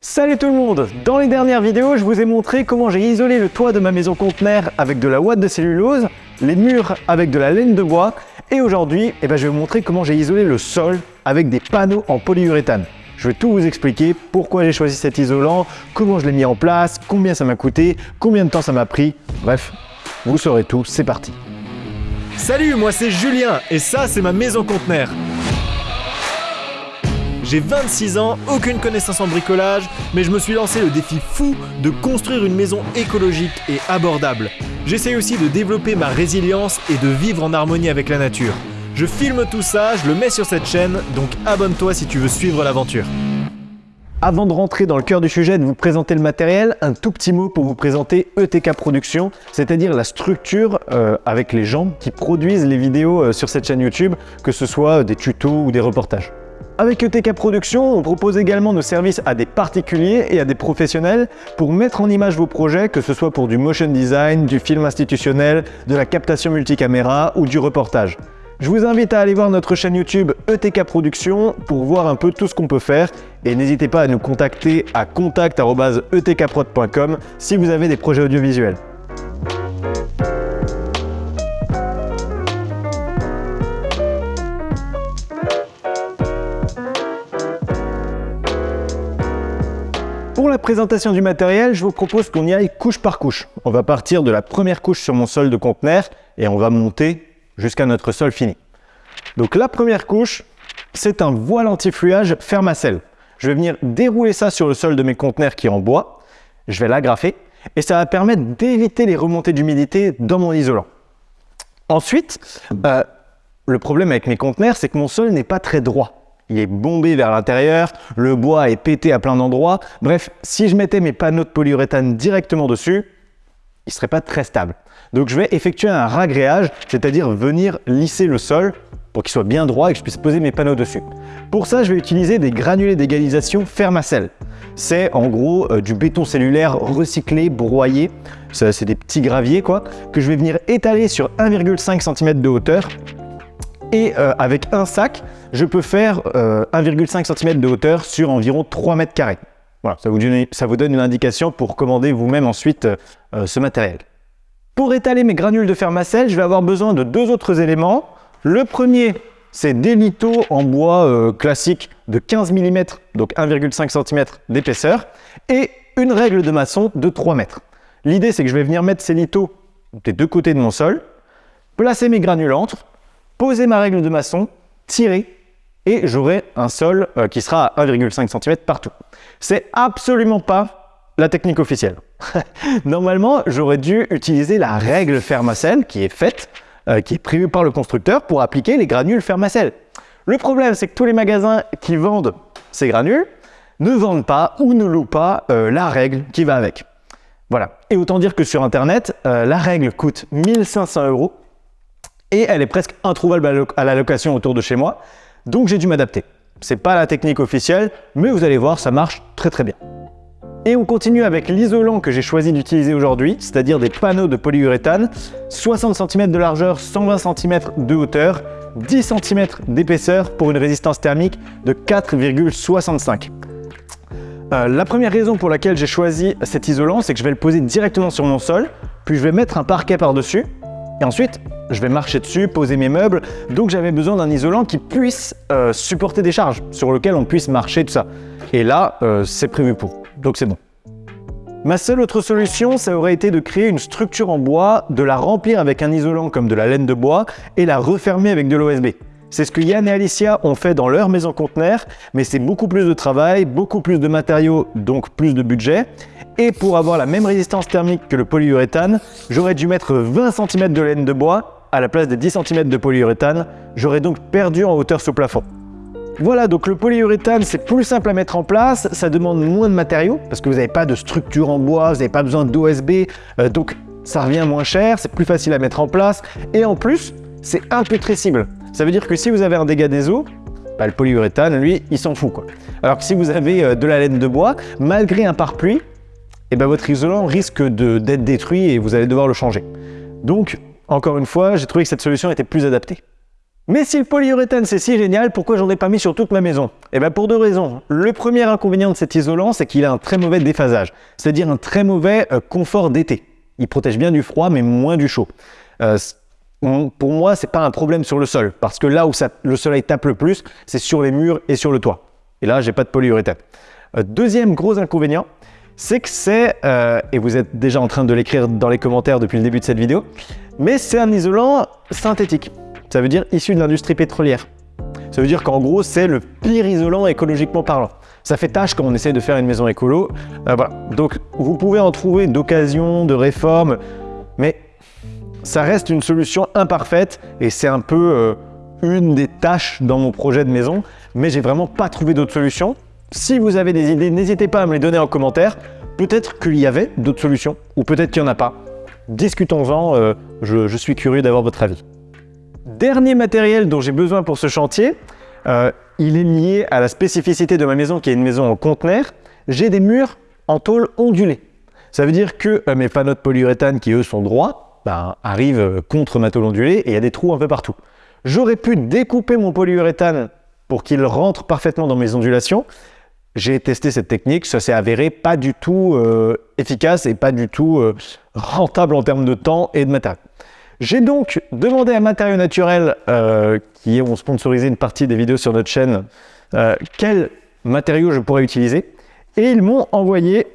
Salut tout le monde. Dans les dernières vidéos, je vous ai montré comment j'ai isolé le toit de ma maison conteneur avec de la ouate de cellulose, les murs avec de la laine de bois, et aujourd'hui, eh ben, je vais vous montrer comment j'ai isolé le sol avec des panneaux en polyuréthane. Je vais tout vous expliquer, pourquoi j'ai choisi cet isolant, comment je l'ai mis en place, combien ça m'a coûté, combien de temps ça m'a pris, bref, vous saurez tout, c'est parti. Salut, moi c'est Julien, et ça c'est ma maison conteneur j'ai 26 ans, aucune connaissance en bricolage, mais je me suis lancé le défi fou de construire une maison écologique et abordable. J'essaye aussi de développer ma résilience et de vivre en harmonie avec la nature. Je filme tout ça, je le mets sur cette chaîne, donc abonne-toi si tu veux suivre l'aventure. Avant de rentrer dans le cœur du sujet, de vous présenter le matériel, un tout petit mot pour vous présenter ETK Production, c'est-à-dire la structure euh, avec les gens qui produisent les vidéos euh, sur cette chaîne YouTube, que ce soit des tutos ou des reportages. Avec ETK Production, on propose également nos services à des particuliers et à des professionnels pour mettre en image vos projets, que ce soit pour du motion design, du film institutionnel, de la captation multicaméra ou du reportage. Je vous invite à aller voir notre chaîne YouTube ETK Production pour voir un peu tout ce qu'on peut faire et n'hésitez pas à nous contacter à contact.etkprod.com si vous avez des projets audiovisuels. La présentation du matériel, je vous propose qu'on y aille couche par couche. On va partir de la première couche sur mon sol de conteneur et on va monter jusqu'à notre sol fini. Donc la première couche, c'est un voile anti-fluage Fermacell. Je vais venir dérouler ça sur le sol de mes conteneurs qui est en bois. Je vais l'agrafer et ça va permettre d'éviter les remontées d'humidité dans mon isolant. Ensuite, euh, le problème avec mes conteneurs, c'est que mon sol n'est pas très droit il est bombé vers l'intérieur, le bois est pété à plein d'endroits. Bref, si je mettais mes panneaux de polyuréthane directement dessus, il ne serait pas très stable. Donc je vais effectuer un ragréage, c'est-à-dire venir lisser le sol pour qu'il soit bien droit et que je puisse poser mes panneaux dessus. Pour ça, je vais utiliser des granulés d'égalisation Fermacell. C'est en gros euh, du béton cellulaire recyclé, broyé. C'est des petits graviers quoi, que je vais venir étaler sur 1,5 cm de hauteur et euh, avec un sac, je peux faire 1,5 euh, cm de hauteur sur environ 3 mètres carrés. Voilà, ça vous, donne, une indication pour commander vous-même ensuite euh, ce matériel. Pour étaler mes granules de fermacelle, je vais avoir besoin de deux autres éléments. Le premier, c'est des litos en bois classique de 15 mm, donc 1,5 cm d'épaisseur, et une règle de maçon de 3 mètres. L'idée, c'est que je vais venir mettre ces litos des deux côtés de mon sol, placer mes granules entre, poser ma règle de maçon, tirer, et j'aurai un sol euh, qui sera à 1,5 cm partout. C'est absolument pas la technique officielle. Normalement, j'aurais dû utiliser la règle Fermacell qui est faite, euh, qui est prévue par le constructeur pour appliquer les granules Fermacell. Le problème, c'est que tous les magasins qui vendent ces granules ne vendent pas ou ne louent pas euh, la règle qui va avec. Voilà. Et autant dire que sur Internet, la règle coûte 1500 euros et elle est presque introuvable à la location autour de chez moi. Donc j'ai dû m'adapter. C'est pas la technique officielle, mais vous allez voir, ça marche très très bien. Et on continue avec l'isolant que j'ai choisi d'utiliser aujourd'hui, c'est-à-dire des panneaux de polyuréthane, 60 cm de largeur, 120 cm de hauteur, 10 cm d'épaisseur pour une résistance thermique de 4,65. Euh, la première raison pour laquelle j'ai choisi cet isolant, c'est que je vais le poser directement sur mon sol, puis je vais mettre un parquet par-dessus, et ensuite, je vais marcher dessus, poser mes meubles, donc j'avais besoin d'un isolant qui puisse euh, supporter des charges, sur lequel on puisse marcher, tout ça. Et là, euh, c'est prévu pour, donc c'est bon. Ma seule autre solution, ça aurait été de créer une structure en bois, de la remplir avec un isolant comme de la laine de bois et la refermer avec de l'OSB. C'est ce que Yann et Alicia ont fait dans leur maison conteneur, mais c'est beaucoup plus de travail, beaucoup plus de matériaux, donc plus de budget. Et pour avoir la même résistance thermique que le polyuréthane, j'aurais dû mettre 20 cm de laine de bois à la place des 10 cm de polyuréthane. J'aurais donc perdu en hauteur sous plafond. Voilà, donc le polyuréthane, c'est plus simple à mettre en place, ça demande moins de matériaux, parce que vous n'avez pas de structure en bois, vous n'avez pas besoin d'OSB, euh, donc ça revient moins cher, c'est plus facile à mettre en place, et en plus, c'est imputrescible. Ça veut dire que si vous avez un dégât des eaux, bah, le polyuréthane, lui, il s'en fout. Quoi. Alors que si vous avez euh, de la laine de bois, malgré un pare-pluie, eh ben, votre isolant risque d'être détruit et vous allez devoir le changer. Donc, encore une fois, j'ai trouvé que cette solution était plus adaptée. Mais si le polyuréthane c'est si génial, pourquoi j'en ai pas mis sur toute ma maison? Eh bien pour deux raisons. Le premier inconvénient de cet isolant, c'est qu'il a un très mauvais déphasage, c'est-à-dire un très mauvais euh, confort d'été. Il protège bien du froid, mais moins du chaud. Euh, pour moi, c'est pas un problème sur le sol, parce que là où le soleil tape le plus, c'est sur les murs et sur le toit. Et là, j'ai pas de polyuréthane. Euh, deuxième gros inconvénient, c'est que c'est, et vous êtes déjà en train de l'écrire dans les commentaires depuis le début de cette vidéo, mais c'est un isolant synthétique. Ça veut dire issu de l'industrie pétrolière. Ça veut dire qu'en gros, c'est le pire isolant écologiquement parlant. Ça fait tâche quand on essaie de faire une maison écolo. Euh. Donc, vous pouvez en trouver d'occasions, de réformes, mais ça reste une solution imparfaite et c'est un peu euh, une des tâches dans mon projet de maison, mais j'ai vraiment pas trouvé d'autres solutions. Si vous avez des idées, n'hésitez pas à me les donner en commentaire. Peut-être qu'il y avait d'autres solutions, ou peut-être qu'il n'y en a pas. Discutons-en, euh, je suis curieux d'avoir votre avis. Dernier matériel dont j'ai besoin pour ce chantier, euh, il est lié à la spécificité de ma maison qui est une maison en conteneur. J'ai des murs en tôle ondulée. Ça veut dire que mes panneaux de polyuréthane qui eux sont droits, ben, arrivent euh, contre ma tôle ondulée et il y a des trous un peu partout. J'aurais pu découper mon polyuréthane pour qu'il rentre parfaitement dans mes ondulations. J'ai testé cette technique, ça s'est avéré pas du tout efficace et pas du tout rentable en termes de temps et de matériel. J'ai donc demandé à Matériaux Naturels, euh, qui ont sponsorisé une partie des vidéos sur notre chaîne, euh, quels matériaux je pourrais utiliser. Et ils m'ont envoyé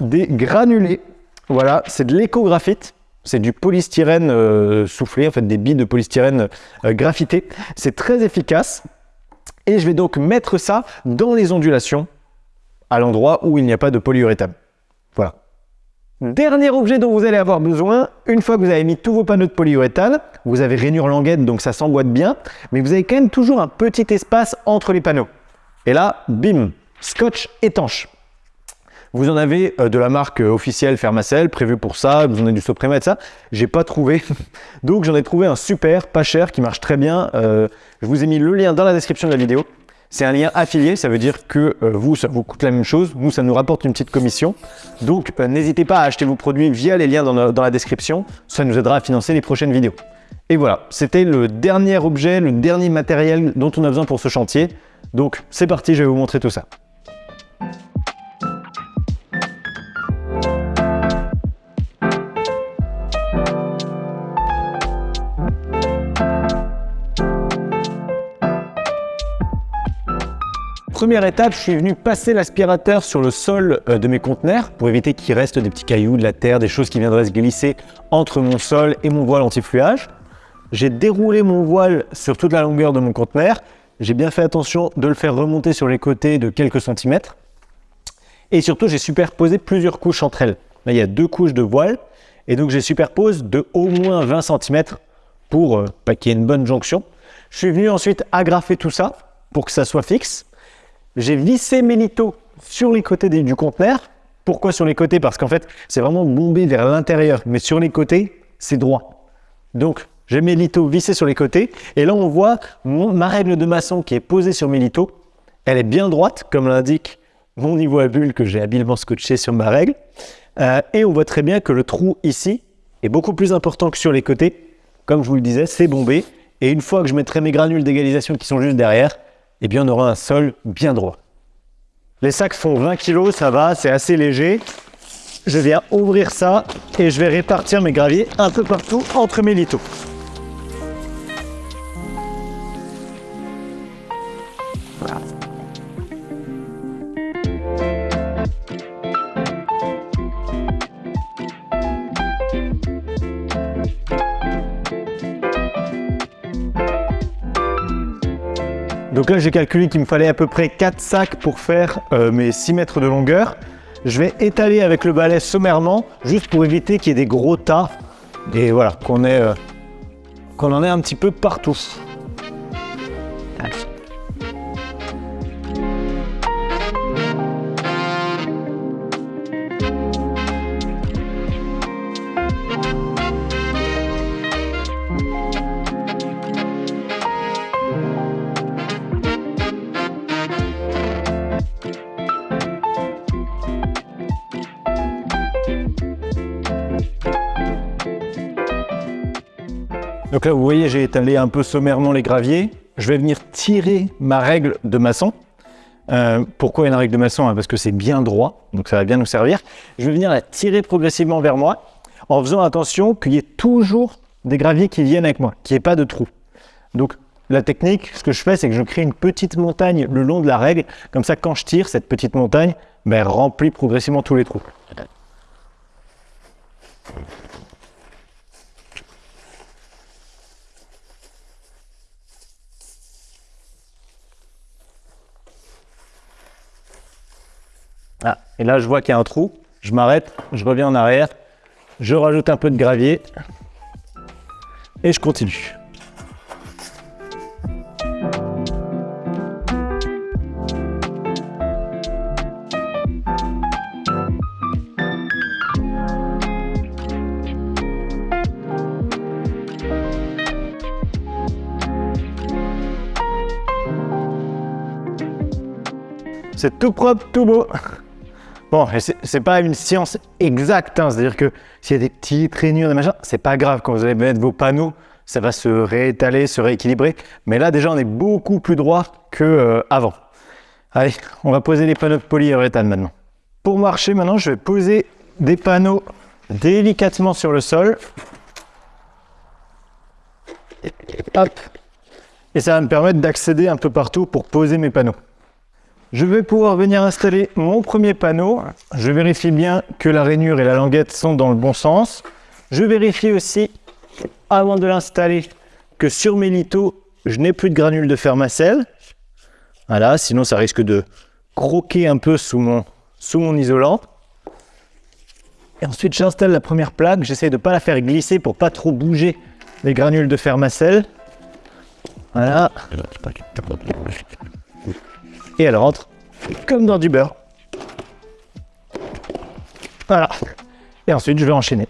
des granulés. Voilà, c'est de l'écographite. C'est du polystyrène euh, soufflé, en fait des billes de polystyrène graphité. C'est très efficace. Et je vais donc mettre ça dans les ondulations, à l'endroit où il n'y a pas de polyuréthane. Voilà. Dernier objet dont vous allez avoir besoin, une fois que vous avez mis tous vos panneaux de polyuréthane, vous avez rainure languette donc ça s'emboîte bien, mais vous avez quand même toujours un petit espace entre les panneaux. Et là, bim, scotch étanche. Vous en avez euh, de la marque euh, officielle Fermacell, prévu pour ça, vous en avez du Soprema et ça. J'ai pas trouvé, donc j'en ai trouvé un super, pas cher, qui marche très bien. Euh, je vous ai mis le lien dans la description de la vidéo. C'est un lien affilié, ça veut dire que vous, ça vous coûte la même chose, nous, ça nous rapporte une petite commission. Donc, n'hésitez pas à acheter vos produits via les liens dans la description, ça nous aidera à financer les prochaines vidéos. Et voilà, c'était le dernier objet, le dernier matériel dont on a besoin pour ce chantier. Donc, c'est parti, je vais vous montrer tout ça. Première étape, je suis venu passer l'aspirateur sur le sol euh, de mes conteneurs pour éviter qu'il reste des petits cailloux, de la terre, des choses qui viendraient se glisser entre mon sol et mon voile anti-fluage. J'ai déroulé mon voile sur toute la longueur de mon conteneur. J'ai bien fait attention de le faire remonter sur les côtés de quelques centimètres. Et surtout, j'ai superposé plusieurs couches entre elles. Là, il y a deux couches de voile. Et donc, j'ai superpose de au moins 20 cm pour euh, qu'il y ait une bonne jonction. Je suis venu ensuite agrafer tout ça pour que ça soit fixe. J'ai vissé mes litos sur les côtés du conteneur. Pourquoi sur les côtés? Parce qu'en fait, c'est vraiment bombé vers l'intérieur, mais sur les côtés, c'est droit. Donc, j'ai mes litos vissés sur les côtés. Et là, on voit ma règle de maçon qui est posée sur mes litos. Elle est bien droite, comme l'indique mon niveau à bulle que j'ai habilement scotché sur ma règle. Euh, et on voit très bien que le trou ici est beaucoup plus important que sur les côtés. Comme je vous le disais, c'est bombé. Et une fois que je mettrai mes granules d'égalisation qui sont juste derrière, eh bien on aura un sol bien droit. Les sacs font 20 kg, ça va, c'est assez léger. Je viens ouvrir ça et je vais répartir mes graviers un peu partout entre mes litos. Donc là, j'ai calculé qu'il me fallait à peu près 4 sacs pour faire euh, mes 6 mètres de longueur. Je vais étaler avec le balai sommairement, juste pour éviter qu'il y ait des gros tas. Et voilà, qu'on euh, qu'on en ait un petit peu partout. Donc là, vous voyez, j'ai étalé un peu sommairement les graviers. Je vais venir tirer ma règle de maçon. Euh, pourquoi une règle de maçon hein, Parce que c'est bien droit, donc ça va bien nous servir. Je vais venir la tirer progressivement vers moi, en faisant attention qu'il y ait toujours des graviers qui viennent avec moi, qu'il n'y ait pas de trou. Donc la technique, ce que je fais, c'est que je crée une petite montagne le long de la règle. Comme ça, quand je tire, cette petite montagne ben, remplit progressivement tous les trous. Ah, et là, je vois qu'il y a un trou. Je m'arrête, je reviens en arrière, je rajoute un peu de gravier et je continue. C'est tout propre, tout beau. Bon, c'est pas une science exacte, hein. c'est-à-dire que s'il y a des petites rainures, des machins, c'est pas grave. Quand vous allez mettre vos panneaux, ça va se réétaler, se rééquilibrer. Mais là, déjà, on est beaucoup plus droit qu'avant. Euh, Allez, on va poser les panneaux de polyuréthane maintenant. Pour marcher maintenant, je vais poser des panneaux délicatement sur le sol. Hop. Et ça va me permettre d'accéder un peu partout pour poser mes panneaux. Je vais pouvoir venir installer mon premier panneau. Je vérifie bien que la rainure et la languette sont dans le bon sens. Je vérifie aussi, avant de l'installer, que sur mes lithos, je n'ai plus de granules de fermacelle. Voilà, sinon ça risque de croquer un peu sous mon, sous isolant. Et ensuite, j'installe la première plaque. J'essaie de ne pas la faire glisser pour pas trop bouger les granules de fermacelle. Voilà et elle rentre comme dans du beurre. Voilà. Et ensuite, je vais enchaîner.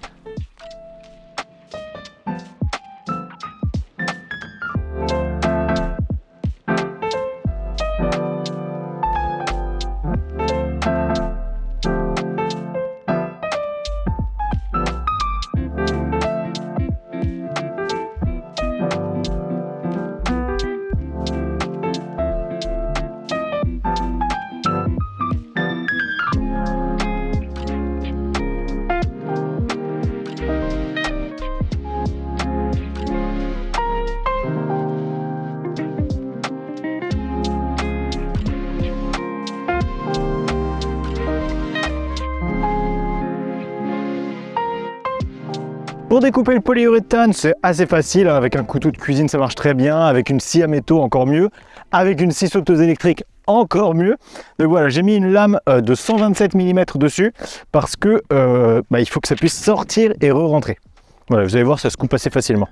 Pour découper le polyuréthane, c'est assez facile. Hein. Avec un couteau de cuisine, ça marche très bien. Avec une scie à métaux, encore mieux. Avec une scie sauteuse électrique, encore mieux. Donc voilà, j'ai mis une lame euh, de 127 mm dessus parce que euh, bah, il faut que ça puisse sortir et re-rentrer. Voilà, vous allez voir, ça se coupe assez facilement.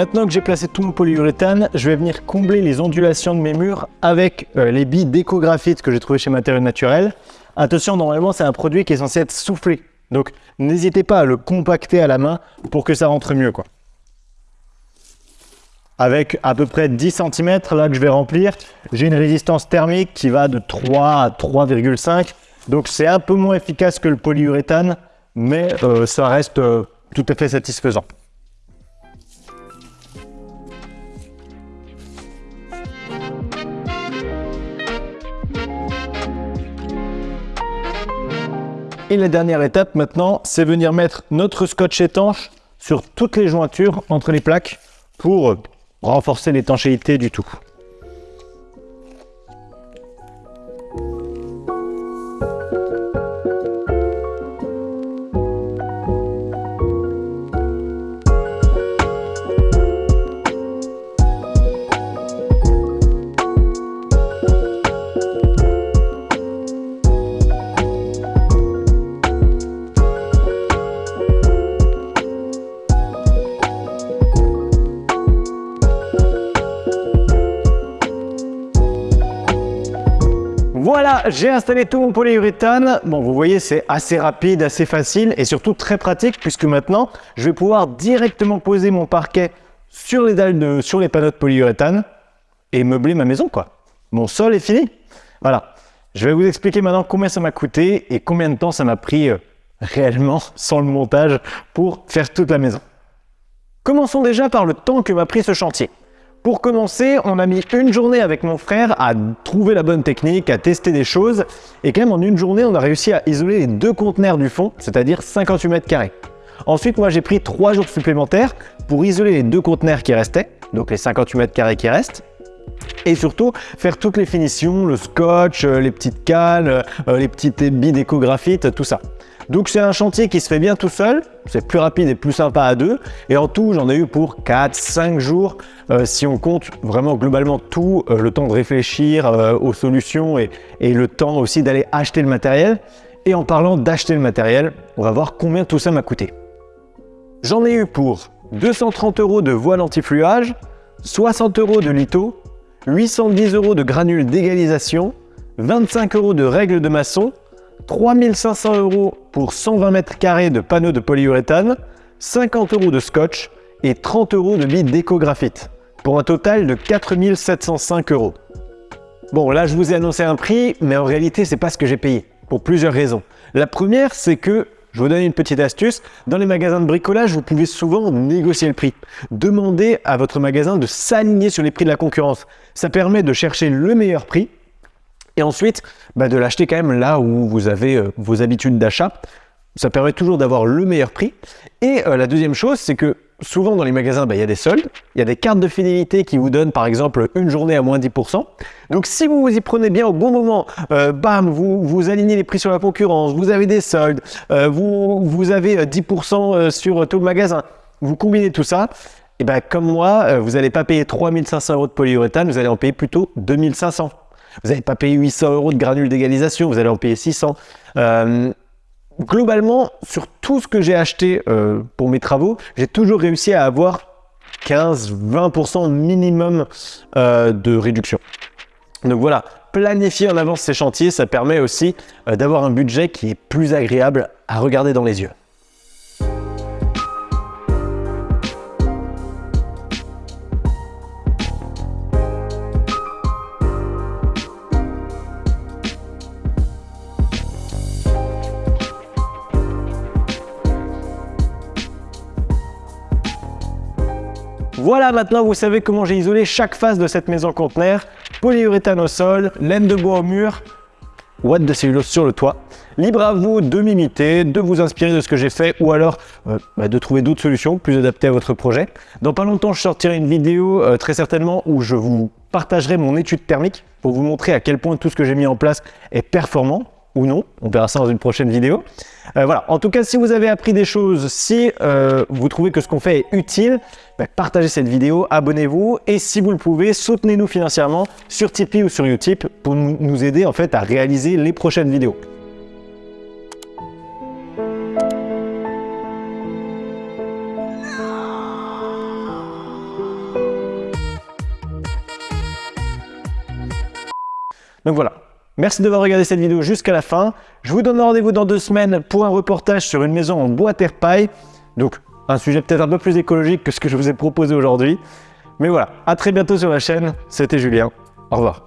Maintenant que j'ai placé tout mon polyuréthane, je vais venir combler les ondulations de mes murs avec euh, les billes d'écographite que j'ai trouvé chez Matériaux Naturels. Attention, normalement, c'est un produit qui est censé être soufflé. Donc, n'hésitez pas à le compacter à la main pour que ça rentre mieux. Avec à peu près 10 cm, là que je vais remplir, j'ai une résistance thermique qui va de 3 à 3,5. Donc, c'est un peu moins efficace que le polyuréthane, mais euh, ça reste euh, tout à fait satisfaisant. Et la dernière étape maintenant, c'est venir mettre notre scotch étanche sur toutes les jointures entre les plaques pour renforcer l'étanchéité du tout. Voilà, j'ai installé tout mon polyuréthane. Bon, vous voyez, c'est assez rapide, assez facile et surtout très pratique puisque maintenant, je vais pouvoir directement poser mon parquet sur les dalles de, sur les panneaux de polyuréthane et meubler ma maison, quoi. Mon sol est fini. Voilà. Je vais vous expliquer maintenant combien ça m'a coûté et combien de temps ça m'a pris euh, réellement, sans le montage, pour faire toute la maison. Commençons déjà par le temps que m'a pris ce chantier. Pour commencer, on a mis une journée avec mon frère à trouver la bonne technique, à tester des choses. Et quand même, en une journée, on a réussi à isoler les deux conteneurs du fond, c'est-à-dire 58 mètres carrés. Ensuite, moi, j'ai pris trois jours supplémentaires pour isoler les deux conteneurs qui restaient, donc les 58 mètres carrés qui restent. Et surtout, faire toutes les finitions, le scotch, euh, les petites cales, euh, les petites billes d'échographite, tout ça. Donc c'est un chantier qui se fait bien tout seul, c'est plus rapide et plus sympa à deux. Et en tout, j'en ai eu pour 4-5 jours, euh, si on compte vraiment globalement tout, euh, le temps de réfléchir euh, aux solutions et, et le temps aussi d'aller acheter le matériel. Et en parlant d'acheter le matériel, on va voir combien tout ça m'a coûté. J'en ai eu pour 230 euros de voile anti-fluage, 60 euros de litho, 810 euros de granules d'égalisation, 25 euros de règles de maçon, 3500 euros pour 120 mètres carrés de panneaux de polyuréthane, 50 euros de scotch et 30 euros de billes d'échographite, pour un total de 4705 euros. Bon, là, je vous ai annoncé un prix, mais en réalité, c'est pas ce que j'ai payé, pour plusieurs raisons. La première, c'est que, je vous donne une petite astuce, dans les magasins de bricolage, vous pouvez souvent négocier le prix. Demandez à votre magasin de s'aligner sur les prix de la concurrence. Ça permet de chercher le meilleur prix et ensuite bah, de l'acheter quand même là où vous avez euh, vos habitudes d'achat. Ça permet toujours d'avoir le meilleur prix. Et euh, la deuxième chose, c'est que souvent dans les magasins, bah, il y a des soldes, il y a des cartes de fidélité qui vous donnent par exemple une journée à moins 10%. Donc si vous vous y prenez bien au bon moment, euh, bam, vous, vous alignez les prix sur la concurrence, vous avez des soldes, vous, vous avez 10% sur tout le magasin, vous combinez tout ça, et ben comme moi, vous n'allez pas payer 3500 euros de polyuréthane, vous allez en payer plutôt 2500. Vous n'allez pas payer 800 euros de granules d'égalisation, vous allez en payer 600. Euh, globalement, sur tout ce que j'ai acheté euh, pour mes travaux, j'ai toujours réussi à avoir 15-20% minimum euh, de réduction. Donc voilà, planifier en avance ces chantiers, ça permet aussi d'avoir un budget qui est plus agréable à regarder dans les yeux. Maintenant vous savez comment j'ai isolé chaque face de cette maison conteneur. Polyuréthane au sol, laine de bois au mur, watt de cellulose sur le toit. Libre à vous de m'imiter, de vous inspirer de ce que j'ai fait ou alors euh, bah, de trouver d'autres solutions plus adaptées à votre projet. Dans pas longtemps, je sortirai une vidéo euh, très certainement où je vous partagerai mon étude thermique pour vous montrer à quel point tout ce que j'ai mis en place est performant ou non. On verra ça dans une prochaine vidéo. Euh, voilà. En tout cas, si vous avez appris des choses, si euh, vous trouvez que ce qu'on fait est utile, bah, partagez cette vidéo, abonnez-vous et si vous le pouvez, soutenez-nous financièrement sur Tipeee ou sur Utip pour nous aider en fait à réaliser les prochaines vidéos. Donc voilà, Merci d'avoir regardé cette vidéo jusqu'à la fin. Je vous donne rendez-vous dans deux semaines pour un reportage sur une maison en bois terre paille. Donc un sujet peut-être un peu plus écologique que ce que je vous ai proposé aujourd'hui. Mais voilà, à très bientôt sur la chaîne. C'était Julien. Au revoir.